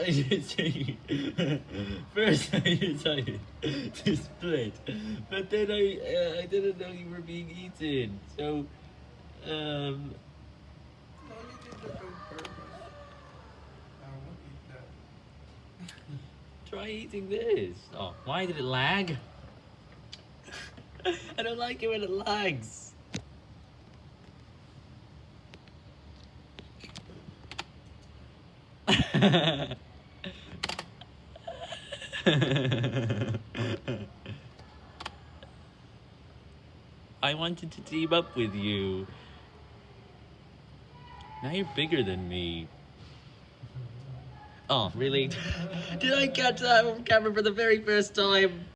I decided, first I decided to split, but then I uh, I didn't know you were being eaten, so um No, you did on purpose. I won't eat that. try eating this. Oh, why did it lag? I don't like it when it lags. I wanted to team up with you. Now you're bigger than me. Oh, really? Did I catch that on camera for the very first time?